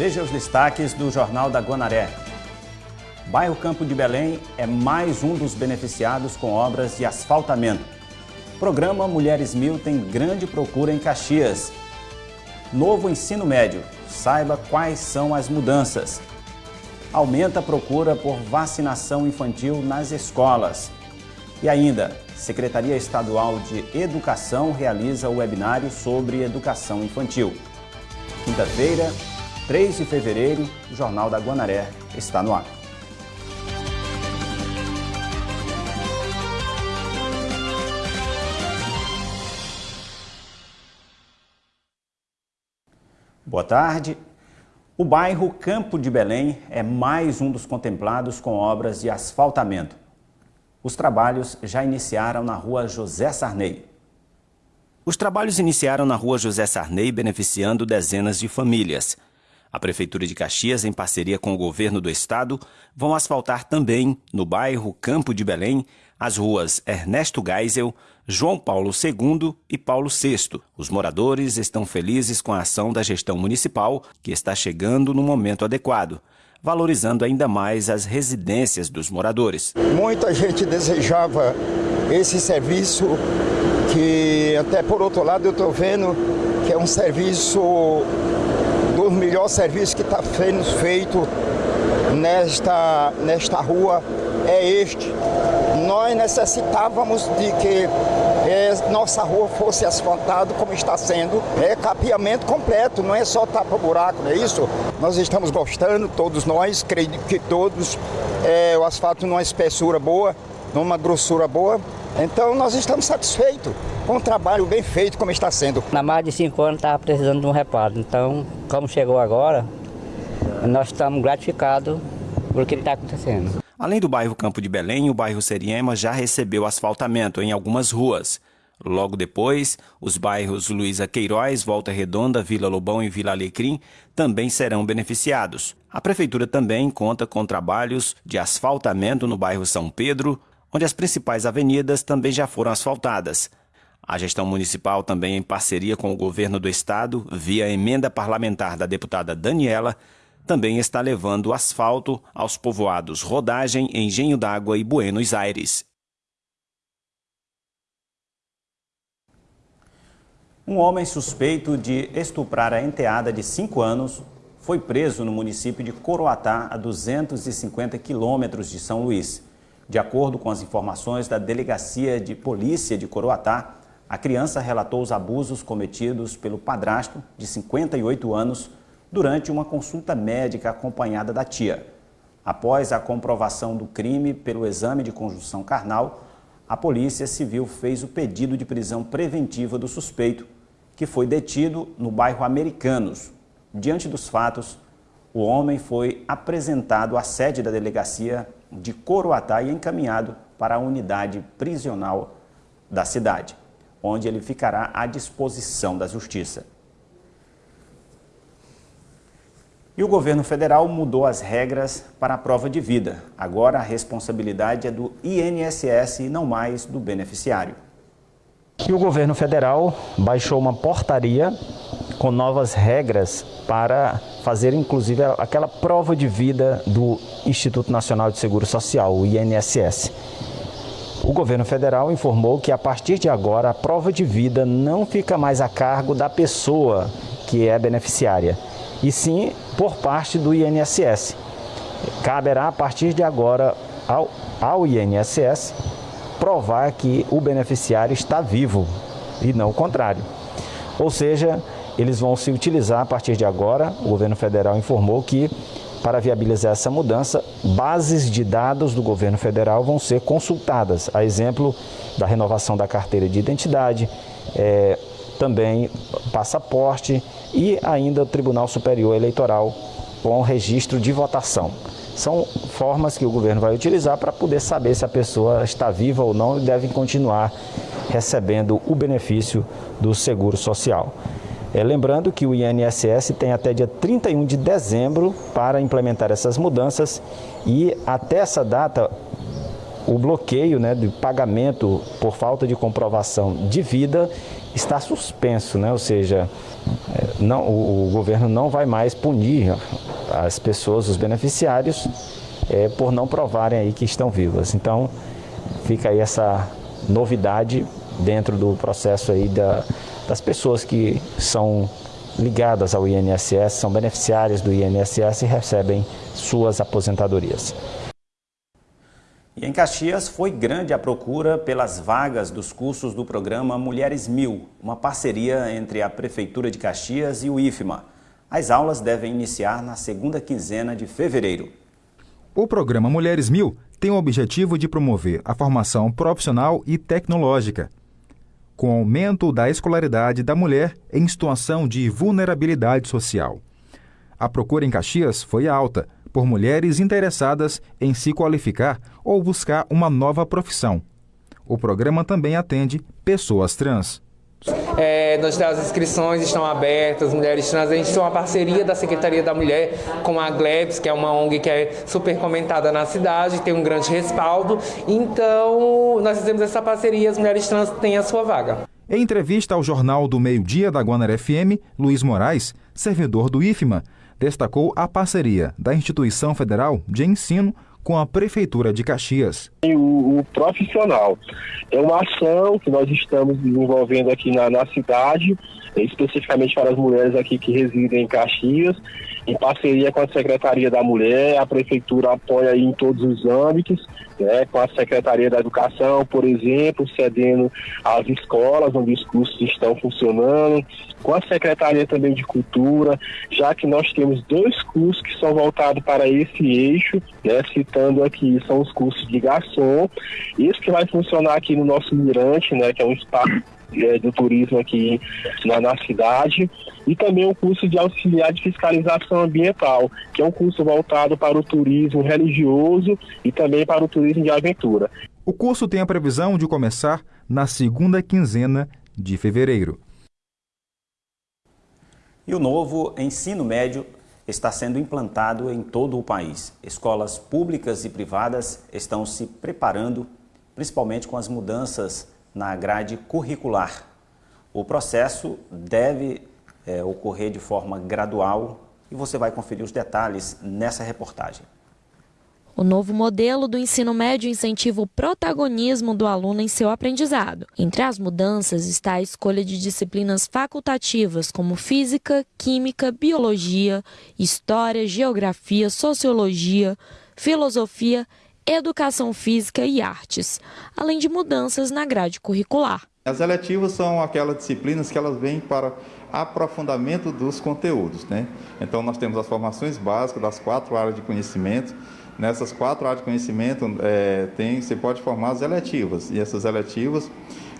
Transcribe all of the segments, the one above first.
Veja os destaques do Jornal da Guanaré. Bairro Campo de Belém é mais um dos beneficiados com obras de asfaltamento. Programa Mulheres Mil tem grande procura em Caxias. Novo ensino médio. Saiba quais são as mudanças. Aumenta a procura por vacinação infantil nas escolas. E ainda, Secretaria Estadual de Educação realiza o webinário sobre educação infantil. Quinta-feira, 3 de fevereiro, o Jornal da Guanaré está no ar. Boa tarde. O bairro Campo de Belém é mais um dos contemplados com obras de asfaltamento. Os trabalhos já iniciaram na rua José Sarney. Os trabalhos iniciaram na rua José Sarney, beneficiando dezenas de famílias. A Prefeitura de Caxias, em parceria com o governo do estado, vão asfaltar também, no bairro Campo de Belém, as ruas Ernesto Geisel, João Paulo II e Paulo VI. Os moradores estão felizes com a ação da gestão municipal, que está chegando no momento adequado, valorizando ainda mais as residências dos moradores. Muita gente desejava esse serviço, que até por outro lado eu estou vendo que é um serviço o melhor serviço que está sendo feito nesta, nesta rua é este. Nós necessitávamos de que é, nossa rua fosse asfaltada como está sendo. É capeamento completo, não é só tapa-buraco, não é isso? Nós estamos gostando, todos nós, creio que todos, é, o asfalto numa espessura boa, numa grossura boa. Então nós estamos satisfeitos com o trabalho bem feito como está sendo. Na mais de cinco anos estava precisando de um reparo, então como chegou agora, nós estamos gratificados por o que está acontecendo. Além do bairro Campo de Belém, o bairro Seriema já recebeu asfaltamento em algumas ruas. Logo depois, os bairros Luísa Queiroz, Volta Redonda, Vila Lobão e Vila Alecrim também serão beneficiados. A Prefeitura também conta com trabalhos de asfaltamento no bairro São Pedro, onde as principais avenidas também já foram asfaltadas. A gestão municipal, também em parceria com o governo do estado, via emenda parlamentar da deputada Daniela, também está levando asfalto aos povoados Rodagem, Engenho d'Água e Buenos Aires. Um homem suspeito de estuprar a enteada de 5 anos foi preso no município de Coroatá, a 250 quilômetros de São Luís. De acordo com as informações da Delegacia de Polícia de Coroatá, a criança relatou os abusos cometidos pelo padrasto, de 58 anos, durante uma consulta médica acompanhada da tia. Após a comprovação do crime pelo exame de conjunção carnal, a Polícia Civil fez o pedido de prisão preventiva do suspeito, que foi detido no bairro Americanos. Diante dos fatos, o homem foi apresentado à sede da delegacia de Coroatá e encaminhado para a unidade prisional da cidade, onde ele ficará à disposição da Justiça. E o governo federal mudou as regras para a prova de vida. Agora a responsabilidade é do INSS e não mais do beneficiário. E o governo federal baixou uma portaria com novas regras para fazer inclusive aquela prova de vida do Instituto Nacional de Seguro Social, o INSS. O governo federal informou que a partir de agora a prova de vida não fica mais a cargo da pessoa que é beneficiária, e sim por parte do INSS. Caberá a partir de agora ao, ao INSS provar que o beneficiário está vivo e não o contrário. Ou seja, eles vão se utilizar a partir de agora, o governo federal informou que para viabilizar essa mudança, bases de dados do governo federal vão ser consultadas, a exemplo da renovação da carteira de identidade, é, também passaporte e ainda o Tribunal Superior Eleitoral com registro de votação. São formas que o governo vai utilizar para poder saber se a pessoa está viva ou não e deve continuar recebendo o benefício do seguro social. É, lembrando que o INSS tem até dia 31 de dezembro para implementar essas mudanças e até essa data o bloqueio né, de pagamento por falta de comprovação de vida está suspenso, né? ou seja, é, não, o, o governo não vai mais punir as pessoas, os beneficiários, é, por não provarem aí que estão vivas. Então, fica aí essa novidade dentro do processo aí da, das pessoas que são ligadas ao INSS, são beneficiárias do INSS e recebem suas aposentadorias. E em Caxias foi grande a procura pelas vagas dos cursos do programa Mulheres Mil, uma parceria entre a Prefeitura de Caxias e o IFMA. As aulas devem iniciar na segunda quinzena de fevereiro. O programa Mulheres Mil tem o objetivo de promover a formação profissional e tecnológica, com aumento da escolaridade da mulher em situação de vulnerabilidade social. A procura em Caxias foi alta por mulheres interessadas em se qualificar ou buscar uma nova profissão. O programa também atende pessoas trans. É, nós, as inscrições estão abertas, mulheres trans. A gente tem uma parceria da Secretaria da Mulher com a Glebs, que é uma ONG que é super comentada na cidade, tem um grande respaldo. Então, nós fizemos essa parceria as mulheres trans têm a sua vaga. Em entrevista ao Jornal do Meio-Dia da Guanar FM, Luiz Moraes, servidor do IFMA, destacou a parceria da Instituição Federal de Ensino com a Prefeitura de Caxias. O, o, profissional é uma ação que nós estamos desenvolvendo aqui na, na cidade, especificamente para as mulheres aqui que residem em Caxias, em parceria com a Secretaria da Mulher, a Prefeitura apoia em todos os âmbitos, né, com a Secretaria da Educação, por exemplo, cedendo às escolas onde os cursos estão funcionando, com a Secretaria também de Cultura, já que nós temos dois cursos que são voltados para esse eixo, né, citando aqui, são os cursos de garçom, isso que vai funcionar aqui no nosso Mirante, né, que é um espaço é, do turismo aqui na, na, cidade, e também o curso de auxiliar de fiscalização ambiental, que é um curso voltado para o turismo religioso e também para o turismo de aventura. O curso tem a previsão de começar na segunda quinzena de fevereiro. E o novo ensino médio está sendo implantado em todo o país. Escolas públicas e privadas estão se preparando, principalmente com as mudanças na grade curricular. O processo deve é, ocorrer de forma gradual e você vai conferir os detalhes nessa reportagem. O novo modelo do ensino médio incentiva o protagonismo do aluno em seu aprendizado. Entre as mudanças está a escolha de disciplinas facultativas como física, química, biologia, história, geografia, sociologia, filosofia educação física e artes, além de mudanças na grade curricular. As eletivas são aquelas disciplinas que elas vêm para aprofundamento dos conteúdos. Né? Então, nós temos as formações básicas das quatro áreas de conhecimento. Nessas quatro áreas de conhecimento, é, tem, você pode formar as eletivas. E essas eletivas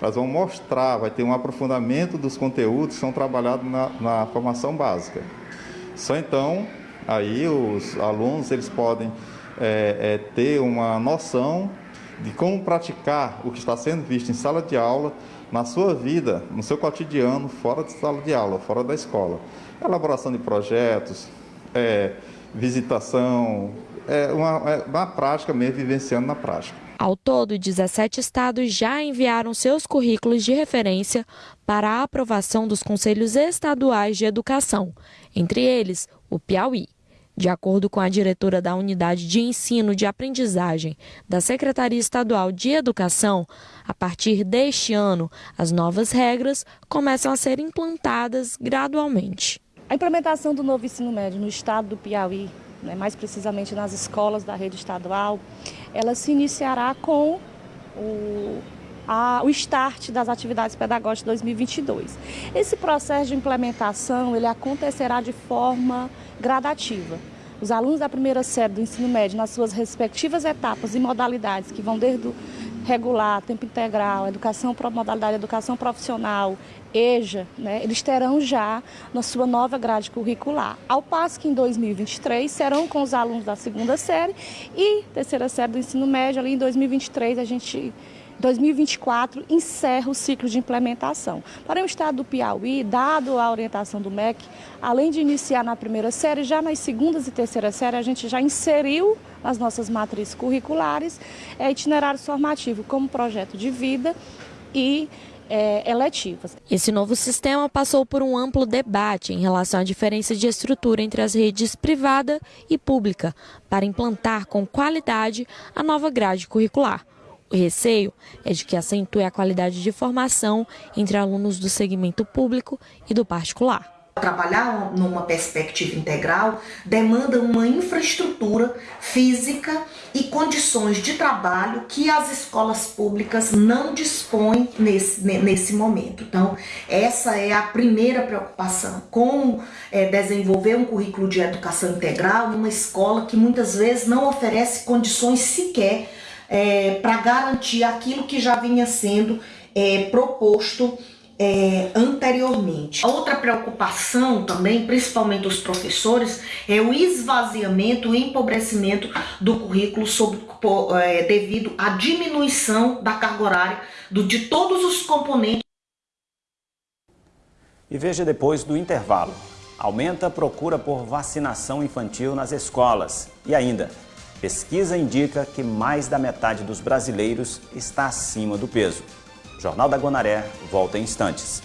elas vão mostrar, vai ter um aprofundamento dos conteúdos que são trabalhados na, na formação básica. Só então, aí os alunos eles podem é, é, ter uma noção de como praticar o que está sendo visto em sala de aula na sua vida, no seu cotidiano, fora de sala de aula, fora da escola. Elaboração de projetos, é, visitação, é uma, é uma prática mesmo, vivenciando na prática. Ao todo, 17 estados já enviaram seus currículos de referência para a aprovação dos Conselhos Estaduais de Educação, entre eles o Piauí. De acordo com a diretora da Unidade de Ensino de Aprendizagem da Secretaria Estadual de Educação, a partir deste ano, as novas regras começam a ser implantadas gradualmente. A implementação do novo ensino médio no estado do Piauí, né, mais precisamente nas escolas da rede estadual, ela se iniciará com o a, o start das atividades pedagógicas 2022. Esse processo de implementação ele acontecerá de forma gradativa. Os alunos da primeira série do ensino médio, nas suas respectivas etapas e modalidades, que vão desde o regular, tempo integral, educação, modalidade de educação profissional, EJA, né, eles terão já na sua nova grade curricular. Ao passo que em 2023 serão com os alunos da segunda série e terceira série do ensino médio, ali em 2023 a gente 2024 encerra o ciclo de implementação. Para o estado do Piauí, dado a orientação do MEC, além de iniciar na primeira série, já nas segundas e terceiras séries a gente já inseriu nas nossas matrizes curriculares é, itinerário formativo como projeto de vida e é, eletivas. Esse novo sistema passou por um amplo debate em relação à diferença de estrutura entre as redes privada e pública para implantar com qualidade a nova grade curricular. O receio é de que acentue a qualidade de formação entre alunos do segmento público e do particular. Trabalhar numa perspectiva integral demanda uma infraestrutura física e condições de trabalho que as escolas públicas não dispõem nesse, nesse momento. Então, essa é a primeira preocupação: como é, desenvolver um currículo de educação integral numa escola que muitas vezes não oferece condições sequer é, para garantir aquilo que já vinha sendo é, proposto é, anteriormente. Outra preocupação também, principalmente dos professores, é o esvaziamento e empobrecimento do currículo sobre, é, devido à diminuição da carga horária do, de todos os componentes. E veja depois do intervalo. Aumenta a procura por vacinação infantil nas escolas. E ainda, pesquisa indica que mais da metade dos brasileiros está acima do peso. Jornal da Guanaré volta em instantes.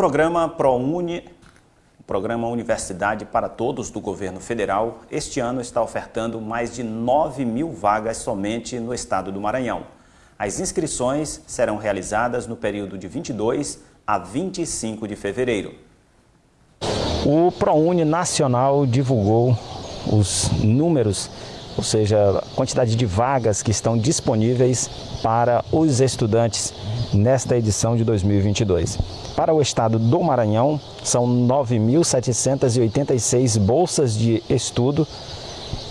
Programa ProUni, o programa Universidade para Todos do governo federal, este ano está ofertando mais de 9 mil vagas somente no estado do Maranhão. As inscrições serão realizadas no período de 22 a 25 de fevereiro. O ProUni Nacional divulgou os números, ou seja, a quantidade de vagas que estão disponíveis para os estudantes nesta edição de 2022. Para o estado do Maranhão, são 9.786 bolsas de estudo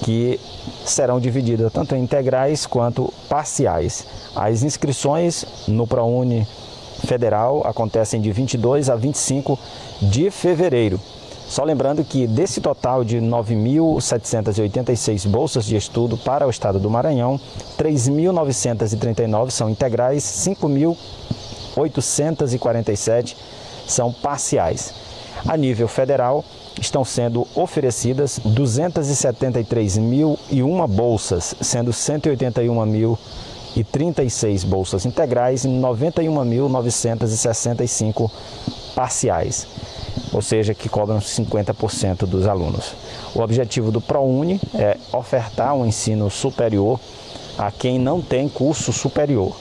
que serão divididas tanto em integrais quanto parciais. As inscrições no ProUni Federal acontecem de 22 a 25 de fevereiro. Só lembrando que desse total de 9.786 bolsas de estudo para o estado do Maranhão, 3.939 são integrais, 5.847 são parciais. A nível federal, estão sendo oferecidas 273.001 bolsas, sendo 181.036 bolsas integrais e 91.965 parciais ou seja, que cobram 50% dos alunos. O objetivo do ProUni é ofertar um ensino superior a quem não tem curso superior.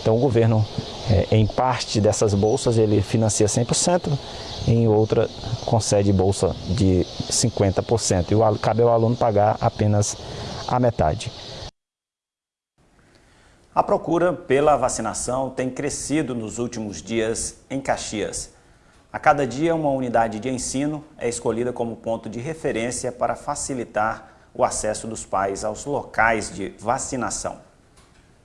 Então o governo, é, em parte dessas bolsas, ele financia 100%, em outra concede bolsa de 50%. E cabe ao aluno pagar apenas a metade. A procura pela vacinação tem crescido nos últimos dias em Caxias. A cada dia, uma unidade de ensino é escolhida como ponto de referência para facilitar o acesso dos pais aos locais de vacinação.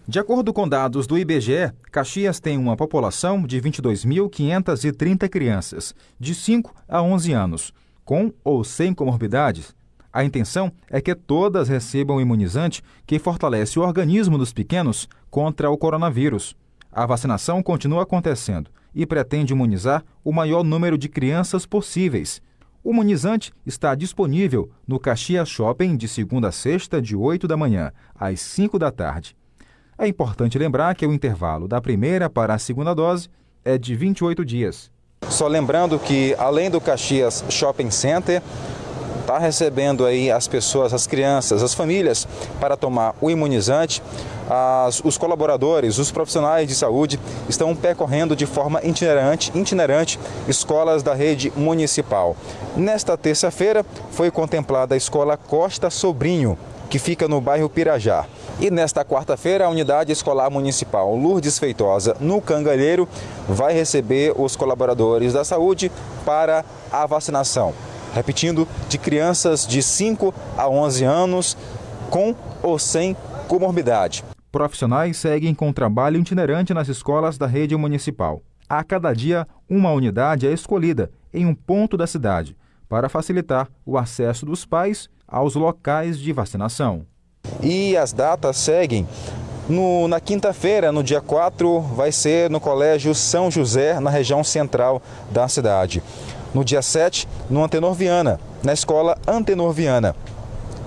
De acordo com dados do IBGE, Caxias tem uma população de 22.530 crianças, de 5 a 11 anos, com ou sem comorbidades. A intenção é que todas recebam o imunizante que fortalece o organismo dos pequenos contra o coronavírus. A vacinação continua acontecendo e pretende imunizar o maior número de crianças possíveis. O imunizante está disponível no Caxias Shopping de segunda a sexta, de 8 da manhã às 5 da tarde. É importante lembrar que o intervalo da primeira para a segunda dose é de 28 dias. Só lembrando que, além do Caxias Shopping Center, está recebendo aí as pessoas, as crianças, as famílias para tomar o imunizante. As, os colaboradores, os profissionais de saúde estão percorrendo de forma itinerante, itinerante escolas da rede municipal. Nesta terça-feira foi contemplada a escola Costa Sobrinho, que fica no bairro Pirajá. E nesta quarta-feira, a Unidade Escolar Municipal Lourdes Feitosa, no Cangalheiro, vai receber os colaboradores da saúde para a vacinação repetindo, de crianças de 5 a 11 anos com ou sem comorbidade. Profissionais seguem com trabalho itinerante nas escolas da rede municipal. A cada dia, uma unidade é escolhida em um ponto da cidade para facilitar o acesso dos pais aos locais de vacinação. E as datas seguem. No, na quinta-feira, no dia 4, vai ser no Colégio São José, na região central da cidade no dia 7, no Antenor Viana, na escola Antenor Viana.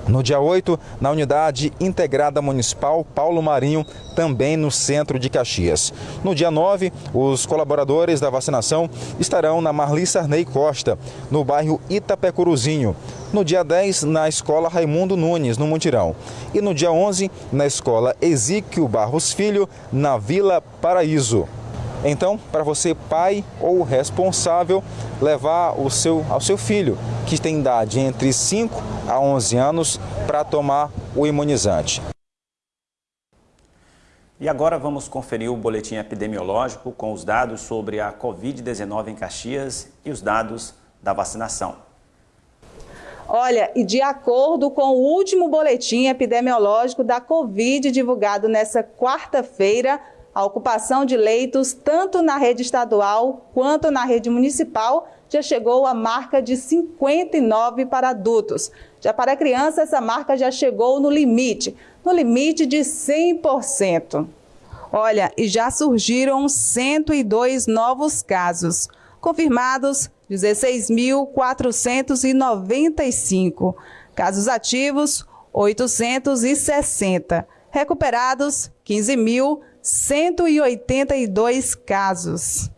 No dia 8, na Unidade Integrada Municipal Paulo Marinho, também no centro de Caxias. No dia 9, os colaboradores da vacinação estarão na Marli Sarney Costa, no bairro Itapecuruzinho. No dia 10, na Escola Raimundo Nunes, no Montirão. E no dia 11, na Escola Exíquio Barros Filho, na Vila Paraíso. Então, para você, pai ou responsável, levar o seu, ao seu filho, que tem idade entre 5 a 11 anos, para tomar o imunizante. E agora vamos conferir o boletim epidemiológico com os dados sobre a Covid-19 em Caxias e os dados da vacinação. Olha, e de acordo com o último boletim epidemiológico da Covid divulgado nesta quarta-feira, a ocupação de leitos, tanto na rede estadual quanto na rede municipal, já chegou à marca de 59 para adultos. Já para crianças, essa marca já chegou no limite, no limite de 100%. Olha, e já surgiram 102 novos casos. Confirmados, 16.495. Casos ativos, 860. Recuperados, 15.000. 182 casos.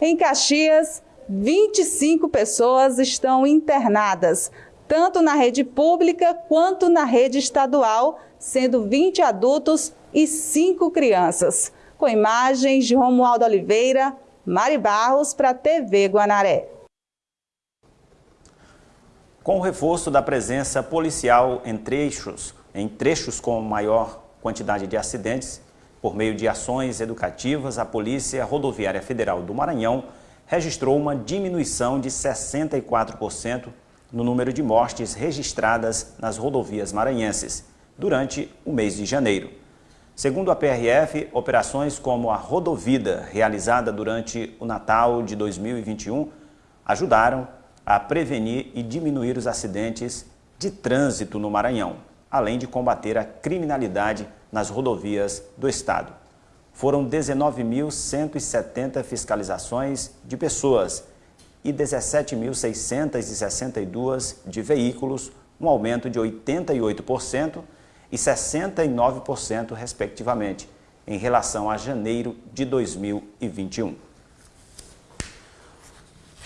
Em Caxias, 25 pessoas estão internadas, tanto na rede pública quanto na rede estadual, sendo 20 adultos e cinco crianças. Com imagens de Romualdo Oliveira, Mari Barros para a TV Guanaré. Com o reforço da presença policial em trechos, em trechos com maior quantidade de acidentes, por meio de ações educativas, a Polícia Rodoviária Federal do Maranhão registrou uma diminuição de 64% no número de mortes registradas nas rodovias maranhenses durante o mês de janeiro. Segundo a PRF, operações como a Rodovida, realizada durante o Natal de 2021, ajudaram a prevenir e diminuir os acidentes de trânsito no Maranhão, além de combater a criminalidade nas rodovias do estado. Foram 19.170 fiscalizações de pessoas e 17.662 de veículos, um aumento de 88% e 69%, respectivamente, em relação a janeiro de 2021.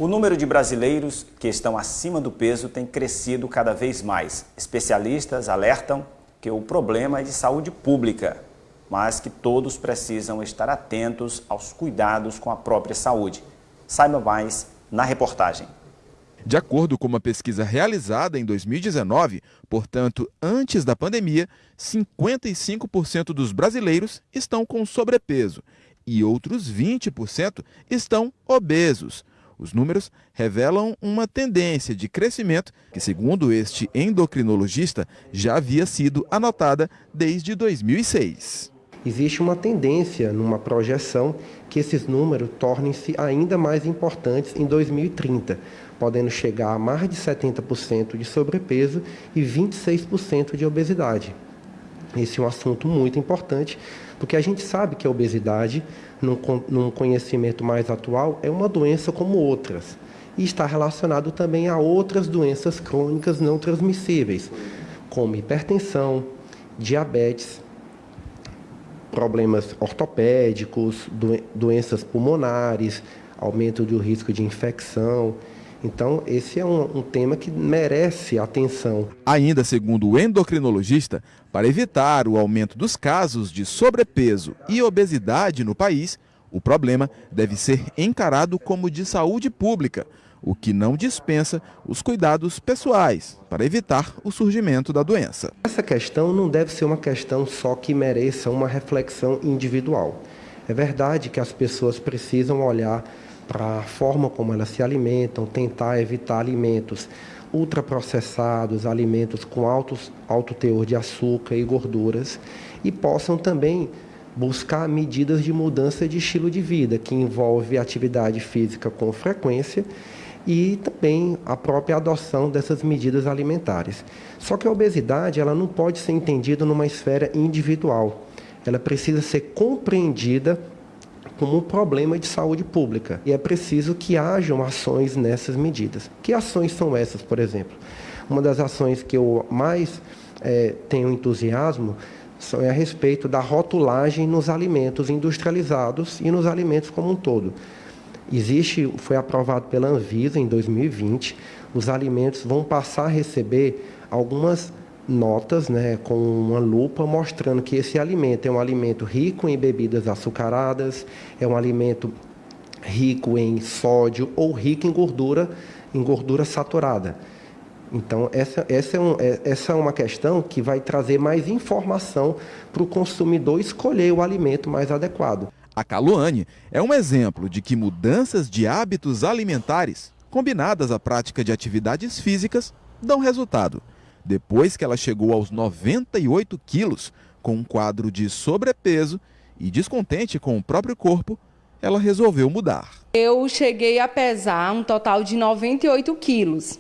O número de brasileiros que estão acima do peso tem crescido cada vez mais. Especialistas alertam que o problema é de saúde pública, mas que todos precisam estar atentos aos cuidados com a própria saúde. Saiba mais na reportagem. De acordo com uma pesquisa realizada em 2019, portanto, antes da pandemia, 55% dos brasileiros estão com sobrepeso e outros 20% estão obesos. Os números revelam uma tendência de crescimento que, segundo este endocrinologista, já havia sido anotada desde 2006. Existe uma tendência numa projeção que esses números tornem-se ainda mais importantes em 2030, podendo chegar a mais de 70% de sobrepeso e 26% de obesidade. Esse é um assunto muito importante, porque a gente sabe que a obesidade num, num conhecimento mais atual, é uma doença como outras. E está relacionado também a outras doenças crônicas não transmissíveis, como hipertensão, diabetes, problemas ortopédicos, doenças pulmonares, aumento do risco de infecção. Então, esse é um, um, tema que merece atenção. Ainda segundo o endocrinologista, para evitar o aumento dos casos de sobrepeso e obesidade no país, o problema deve ser encarado como de saúde pública, o que não dispensa os cuidados pessoais para evitar o surgimento da doença. Essa questão não deve ser uma questão só que mereça uma reflexão individual. É verdade que as pessoas precisam olhar para a forma como elas se alimentam, tentar evitar alimentos ultraprocessados, alimentos com altos, alto teor de açúcar e gorduras, e possam também buscar medidas de mudança de estilo de vida, que envolve atividade física com frequência e também a própria adoção dessas medidas alimentares. Só que a obesidade ela não pode ser entendida numa esfera individual. Ela precisa ser compreendida como um problema de saúde pública. E é preciso que hajam ações nessas medidas. Que ações são essas, por exemplo? Uma das ações que eu mais é, tenho entusiasmo é a respeito da rotulagem nos alimentos industrializados e nos alimentos como um todo. Existe, foi aprovado pela Anvisa em 2020, os alimentos vão passar a receber algumas notas né, com uma lupa mostrando que esse alimento é um alimento rico em bebidas açucaradas, é um alimento rico em sódio ou rico em gordura, em gordura saturada. Então, essa, essa, é, um, é, essa é uma questão que vai trazer mais informação para o consumidor escolher o alimento mais adequado. A Caluane é um exemplo de que mudanças de hábitos alimentares, combinadas à prática de atividades físicas, dão resultado depois que ela chegou aos 98 quilos, com um quadro de sobrepeso e descontente com o próprio corpo, ela resolveu mudar. Eu cheguei a pesar um total de 98 quilos.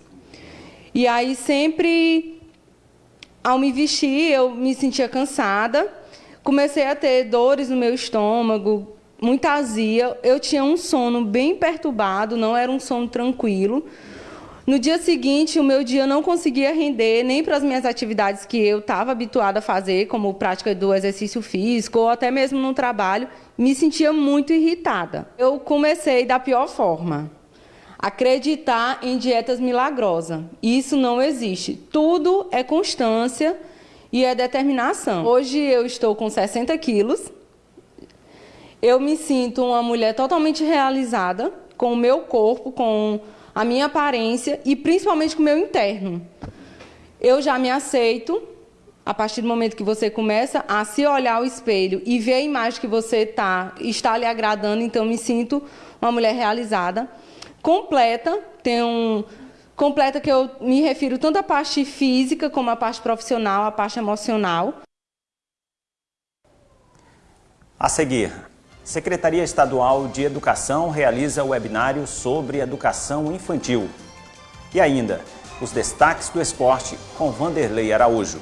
E aí sempre, ao me vestir, eu me sentia cansada. Comecei a ter dores no meu estômago, muita azia. Eu tinha um sono bem perturbado, não era um sono tranquilo. No dia seguinte, o meu dia não conseguia render nem para as minhas atividades que eu estava habituada a fazer, como prática do exercício físico ou até mesmo no trabalho, me sentia muito irritada. Eu comecei da pior forma. Acreditar em dietas milagrosas. Isso não existe. Tudo é constância e é determinação. Hoje eu estou com 60 quilos. Eu me sinto uma mulher totalmente realizada com o meu corpo, com a minha aparência e principalmente com o meu interno. Eu já me aceito, a partir do momento que você começa a se olhar ao espelho e ver a imagem que você tá, está lhe agradando, então me sinto uma mulher realizada, completa, tenho um, completa que eu me refiro tanto à parte física como à parte profissional, à parte emocional. A seguir, Secretaria Estadual de Educação realiza webinário sobre educação infantil. E ainda, os destaques do esporte com Vanderlei Araújo.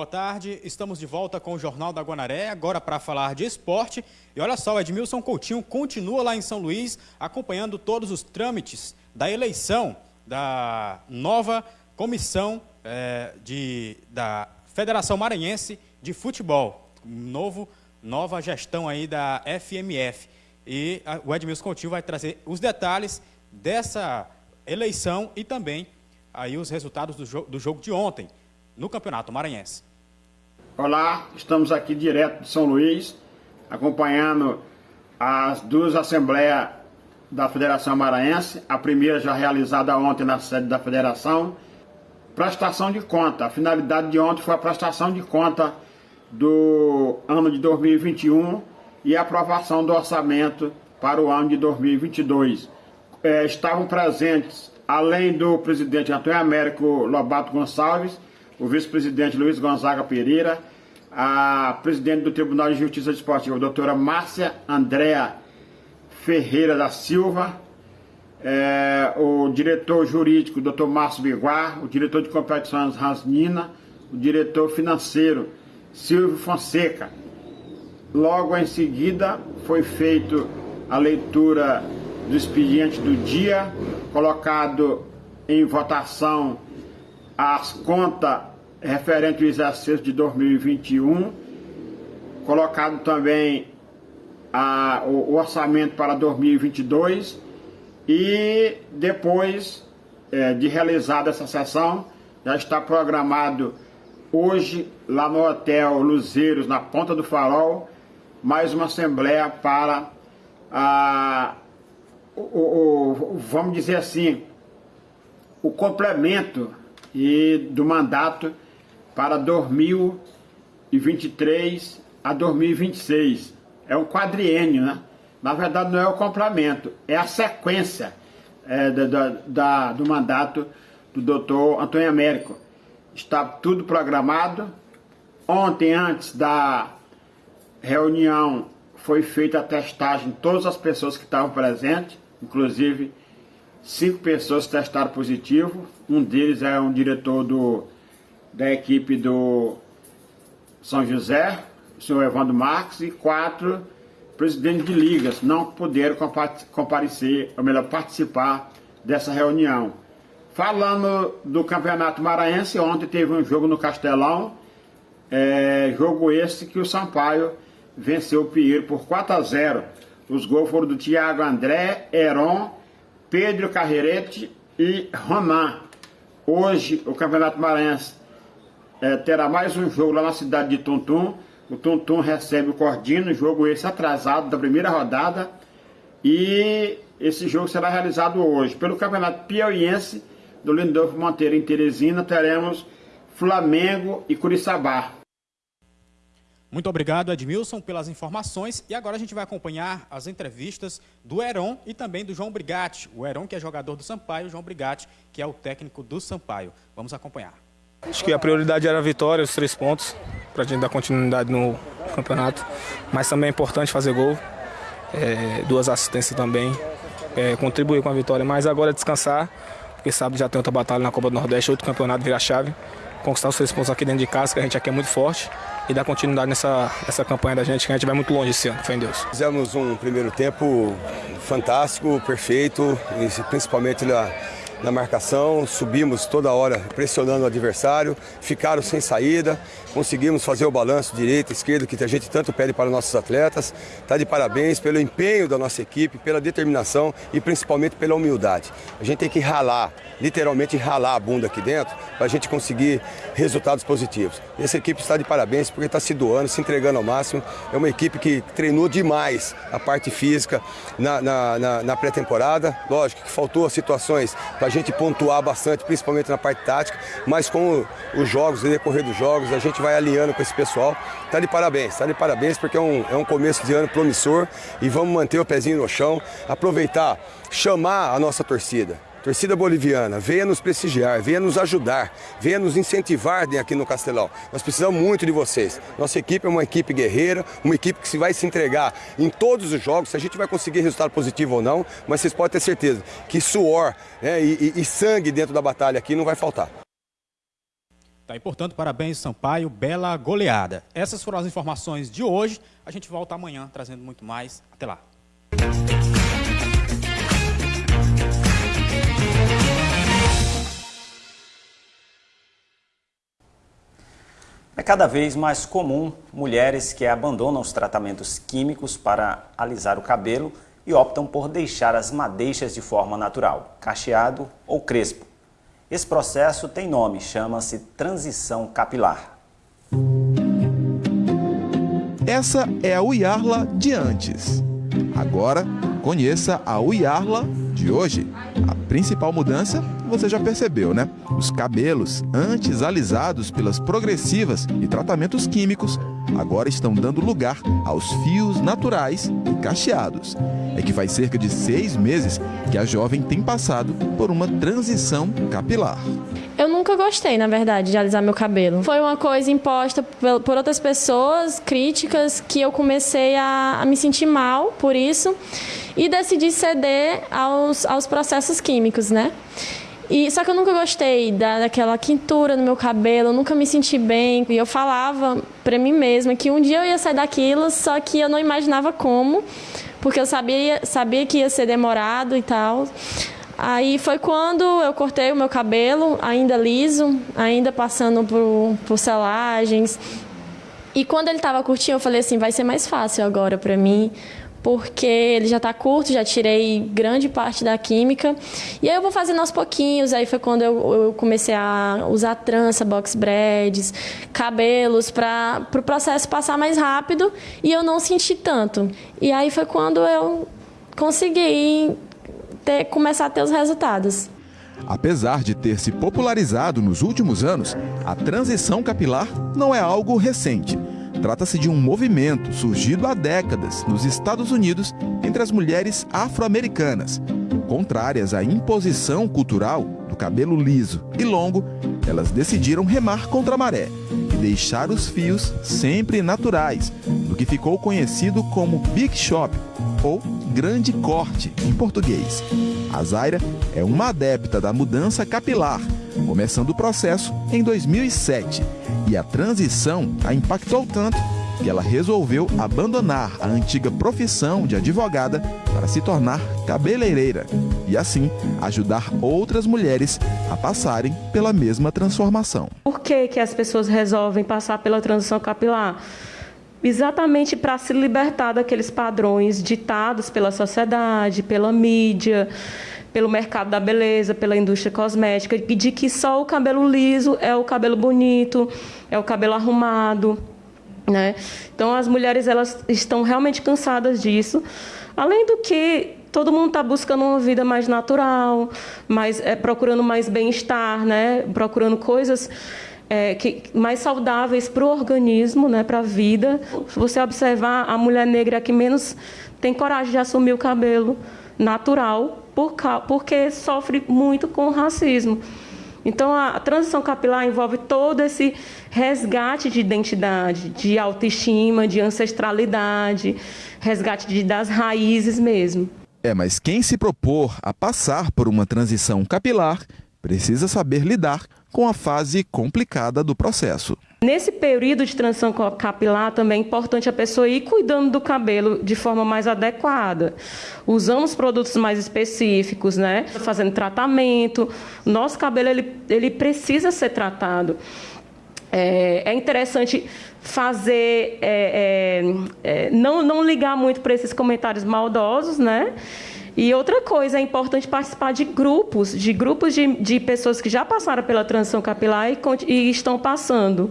Boa tarde, estamos de volta com o Jornal da Guanaré, agora para falar de esporte. E olha só, o Edmilson Coutinho continua lá em São Luís, acompanhando todos os trâmites da eleição da nova comissão é, de, da Federação Maranhense de Futebol. Novo, nova gestão aí da FMF. E a, o Edmilson Coutinho vai trazer os detalhes dessa eleição e também aí os resultados do, jo do jogo de ontem no Campeonato Maranhense. Olá, estamos aqui direto de São Luís, acompanhando as duas assembleias da Federação Maranhense, a primeira já realizada ontem na sede da Federação, prestação de conta. A finalidade de ontem foi a prestação de conta do ano de 2021 e a aprovação do orçamento para o ano de 2022. É, estavam presentes, além do presidente Antônio Américo Lobato Gonçalves, o vice-presidente Luiz Gonzaga Pereira, a presidente do Tribunal de Justiça Desportiva, a doutora Márcia Andréa Ferreira da Silva, é, o diretor jurídico, doutor Márcio Biguar, o diretor de competições Rasnina, o diretor financeiro, Silvio Fonseca. Logo em seguida foi feito a leitura do expediente do dia, colocado em votação as contas referente ao exercício de 2021, colocado também a, o, o, orçamento para 2022 e depois é, de realizada essa sessão, já está programado hoje lá no Hotel Luzeiros, na Ponta do Farol, mais uma assembleia para a, o, o, vamos dizer assim, o complemento e do mandato para 2023 a 2026. É um quadriênio, né? Na verdade, não é o complemento, é a sequência é, da, da, do mandato do doutor Antônio Américo. Está tudo programado. Ontem, antes da reunião, foi feita a testagem de todas as pessoas que estavam presentes, inclusive cinco pessoas testaram positivo. Um deles é um diretor do da equipe do São José, o senhor Evandro Marques, e quatro presidentes de ligas não puderam comparecer, ou melhor, participar dessa reunião. Falando do Campeonato Maranhense, ontem teve um jogo no Castelão, é, jogo esse que o Sampaio venceu o Pinheiro por 4 a 0. Os gols foram do Thiago André, Heron, Pedro Carreirete e Ronan. Hoje o Campeonato Maranhense é, terá mais um jogo lá na cidade de Tuntum. O Tuntum recebe o Cordino, jogo esse atrasado da primeira rodada. E esse jogo será realizado hoje. Pelo Campeonato Piauiense do Lindolfo Monteiro em Teresina, teremos Flamengo e Curiçabá. Muito obrigado, Edmilson, pelas informações. E agora a gente vai acompanhar as entrevistas do Heron e também do João Brigatti. O Heron, que é jogador do Sampaio, o João Brigatti, que é o técnico do Sampaio. Vamos acompanhar. Acho que a prioridade era a vitória, os três pontos, para a gente dar continuidade no campeonato. Mas também é importante fazer gol, é, duas assistências também, é, contribuir com a vitória. Mas agora é descansar, porque sábado já tem outra batalha na Copa do Nordeste, outro campeonato, virar chave. Conquistar os três pontos aqui dentro de casa, que a gente aqui é muito forte. E dar continuidade nessa, nessa campanha da gente, que a gente vai muito longe esse ano, fé em Deus. Fizemos um primeiro tempo fantástico, perfeito, principalmente na na marcação, subimos toda hora pressionando o adversário, ficaram sem saída, conseguimos fazer o balanço direita, esquerda, que a gente tanto pede para nossos atletas. Está de parabéns pelo empenho da nossa equipe, pela determinação e principalmente pela humildade. A gente tem que ralar, literalmente ralar a bunda aqui dentro, para a gente conseguir resultados positivos. Essa equipe está de parabéns porque está se doando, se entregando ao máximo. É uma equipe que treinou demais a parte física na, na, na, na pré-temporada. Lógico que faltou situações para a gente pontuar bastante, principalmente na parte tática, mas com os jogos, o decorrer dos jogos, a gente vai alinhando com esse pessoal. Tá de parabéns, tá de parabéns porque é um, é um começo de ano promissor e vamos manter o pezinho no chão, aproveitar, chamar a nossa torcida. Torcida boliviana, venha nos prestigiar, venha nos ajudar, venha nos incentivar aqui no Castelão. Nós precisamos muito de vocês. Nossa equipe é uma equipe guerreira, uma equipe que vai se entregar em todos os jogos, se a gente vai conseguir resultado positivo ou não, mas vocês podem ter certeza que suor né, e, e, e sangue dentro da batalha aqui não vai faltar. Tá, e, portanto, parabéns, Sampaio, bela goleada. Essas foram as informações de hoje. A gente volta amanhã trazendo muito mais. Até lá. É cada vez mais comum mulheres que abandonam os tratamentos químicos para alisar o cabelo e optam por deixar as madeixas de forma natural, cacheado ou crespo. Esse processo tem nome, chama-se transição capilar. Essa é a Uyarla de antes. Agora, conheça a Uyarla de hoje. A principal mudança você já percebeu, né? Os cabelos, antes alisados pelas progressivas e tratamentos químicos, agora estão dando lugar aos fios naturais e cacheados. É que faz cerca de seis meses que a jovem tem passado por uma transição capilar. Nunca gostei, na verdade, de alisar meu cabelo. Foi uma coisa imposta por outras pessoas, críticas, que eu comecei a, a me sentir mal por isso e decidi ceder aos, aos processos químicos, né? E, só que eu nunca gostei da, daquela quintura no meu cabelo, eu nunca me senti bem. E eu falava para mim mesma que um dia eu ia sair daquilo, só que eu não imaginava como, porque eu sabia, sabia que ia ser demorado e tal. Aí foi quando eu cortei o meu cabelo, ainda liso, ainda passando por, por selagens. E quando ele estava curtinho, eu falei assim, vai ser mais fácil agora para mim, porque ele já está curto, já tirei grande parte da química. E aí eu vou fazendo aos pouquinhos. Aí foi quando eu, eu comecei a usar trança, box braids, cabelos, para o pro processo passar mais rápido e eu não senti tanto. E aí foi quando eu consegui ter, começar a ter os resultados. Apesar de ter se popularizado nos últimos anos, a transição capilar não é algo recente. Trata-se de um movimento surgido há décadas nos Estados Unidos entre as mulheres afro-americanas. Contrárias à imposição cultural do cabelo liso e longo, elas decidiram remar contra a maré e deixar os fios sempre naturais, no que ficou conhecido como Big Shop ou Grande Corte em português. A Zaira é uma adepta da mudança capilar, começando o processo em 2007 e a transição a impactou tanto que ela resolveu abandonar a antiga profissão de advogada para se tornar cabeleireira e assim ajudar outras mulheres a passarem pela mesma transformação. Por que, que as pessoas resolvem passar pela transição capilar? Exatamente para se libertar daqueles padrões ditados pela sociedade, pela mídia, pelo mercado da beleza, pela indústria cosmética, de que só o cabelo liso é o cabelo bonito, é o cabelo arrumado, né? Então as mulheres elas estão realmente cansadas disso. Além do que todo mundo está buscando uma vida mais natural, mais é, procurando mais bem-estar, né? Procurando coisas é, que, mais saudáveis para o organismo, né? Para a vida. Se você observar, a mulher negra é que menos tem coragem de assumir o cabelo natural, por, porque sofre muito com o racismo. Então, a transição capilar envolve todo esse resgate de identidade, de autoestima, de ancestralidade, resgate de, das raízes mesmo. É, mas quem se propor a passar por uma transição capilar precisa saber lidar com a fase complicada do processo. Nesse período de transição capilar também é importante a pessoa ir cuidando do cabelo de forma mais adequada, usando os produtos mais específicos, né? Fazendo tratamento. Nosso cabelo ele, ele precisa ser tratado. É, é interessante fazer, é, é, é não, não ligar muito para esses comentários maldosos, né? E outra coisa, é importante participar de grupos, de grupos de, de pessoas que já passaram pela transição capilar e, e estão passando.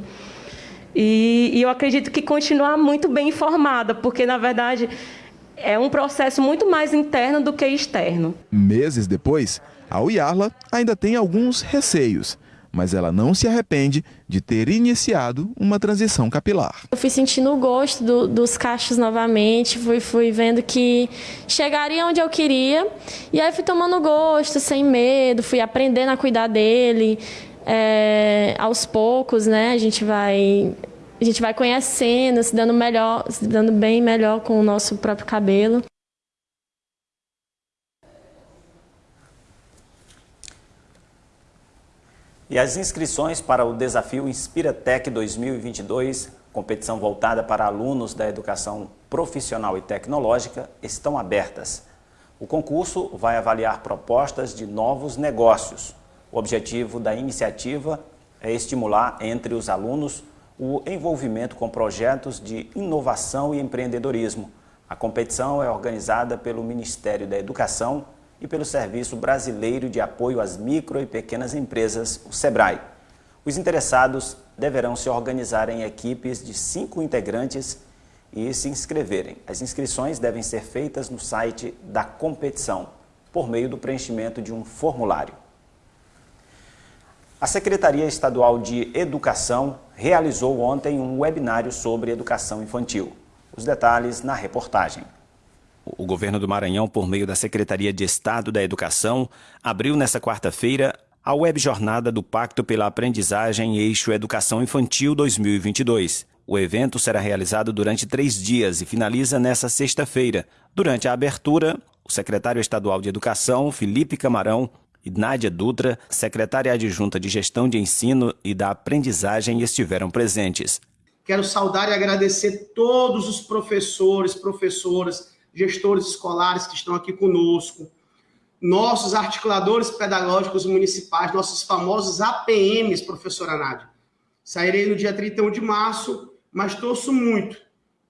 E, e eu acredito que continuar muito bem informada, porque, na verdade, é um processo muito mais interno do que externo. Meses depois, a Uyarla ainda tem alguns receios mas ela não se arrepende de ter iniciado uma transição capilar. Eu fui sentindo o gosto do, dos cachos novamente, fui, fui vendo que chegaria onde eu queria, e aí fui tomando gosto, sem medo, fui aprendendo a cuidar dele. É, aos poucos, né? A gente vai a gente vai conhecendo, se dando melhor, se dando bem melhor com o nosso próprio cabelo. E as inscrições para o desafio Inspiratec 2022, competição voltada para alunos da educação profissional e tecnológica, estão abertas. O concurso vai avaliar propostas de novos negócios. O objetivo da iniciativa é estimular entre os alunos o envolvimento com projetos de inovação e empreendedorismo. A competição é organizada pelo Ministério da Educação e pelo Serviço Brasileiro de Apoio às Micro e Pequenas Empresas, o SEBRAE. Os interessados deverão se organizar em equipes de cinco integrantes e se inscreverem. As inscrições devem ser feitas no site da competição, por meio do preenchimento de um formulário. A Secretaria Estadual de Educação realizou ontem um webinário sobre educação infantil. Os detalhes na reportagem. O governo do Maranhão, por meio da Secretaria de Estado da Educação, abriu nesta quarta-feira a web jornada do Pacto pela Aprendizagem Eixo Educação Infantil 2022. O evento será realizado durante três dias e finaliza nesta sexta-feira. Durante a abertura, o secretário estadual de Educação, Felipe Camarão, e Nádia Dutra, secretária adjunta de Gestão de Ensino e da Aprendizagem, estiveram presentes. Quero saudar e agradecer todos os professores, professoras, gestores escolares que estão aqui conosco, nossos articuladores pedagógicos municipais, nossos famosos APMs, professora Nádia. Sairei no dia 31 de março, mas torço muito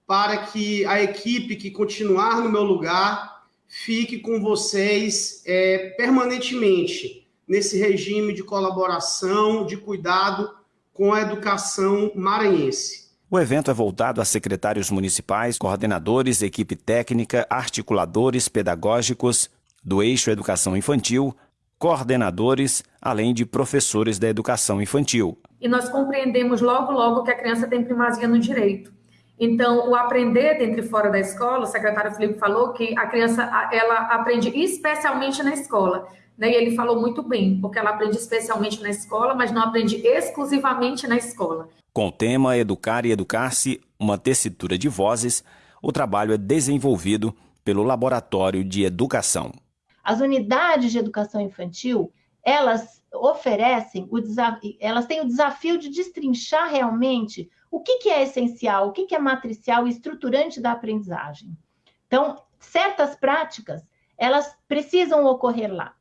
para que a equipe que continuar no meu lugar fique com vocês é, permanentemente nesse regime de colaboração, de cuidado com a educação maranhense. O evento é voltado a secretários municipais, coordenadores, equipe técnica, articuladores pedagógicos do eixo Educação Infantil, coordenadores, além de professores da educação infantil. E nós compreendemos logo, logo que a criança tem primazia no direito. Então, o aprender dentro e fora da escola, o secretário Felipe falou que a criança ela aprende especialmente na escola. Né? E ele falou muito bem, porque ela aprende especialmente na escola, mas não aprende exclusivamente na escola. Com o tema Educar e Educar-se, uma tessitura de vozes, o trabalho é desenvolvido pelo Laboratório de Educação. As unidades de educação infantil, elas oferecem, o elas têm o desafio de destrinchar realmente o que, que é essencial, o que, que é matricial e estruturante da aprendizagem. Então, certas práticas, elas precisam ocorrer lá.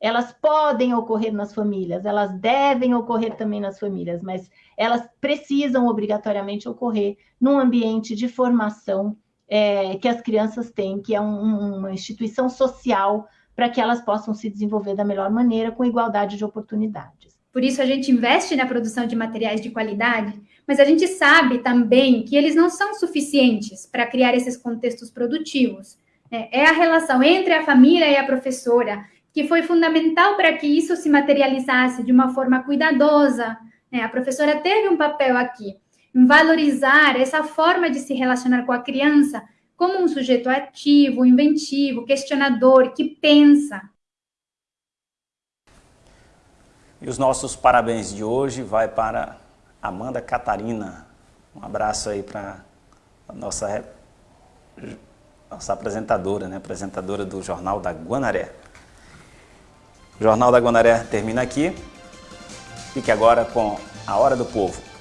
Elas podem ocorrer nas famílias, elas devem ocorrer também nas famílias, mas elas precisam obrigatoriamente ocorrer num ambiente de formação é, que as crianças têm, que é um, uma instituição social para que elas possam se desenvolver da melhor maneira, com igualdade de oportunidades. Por isso a gente investe na produção de materiais de qualidade, mas a gente sabe também que eles não são suficientes para criar esses contextos produtivos. É, é a relação entre a família e a professora que foi fundamental para que isso se materializasse de uma forma cuidadosa, né? A professora teve um papel aqui em valorizar essa forma de se relacionar com a criança como um sujeito ativo, inventivo, questionador, que pensa. E os nossos parabéns de hoje vai para Amanda Catarina. Um abraço aí para a nossa, nossa apresentadora, né? apresentadora do Jornal da Guanaré. O Jornal da Guanaré termina aqui. Fique agora com a Hora do Povo.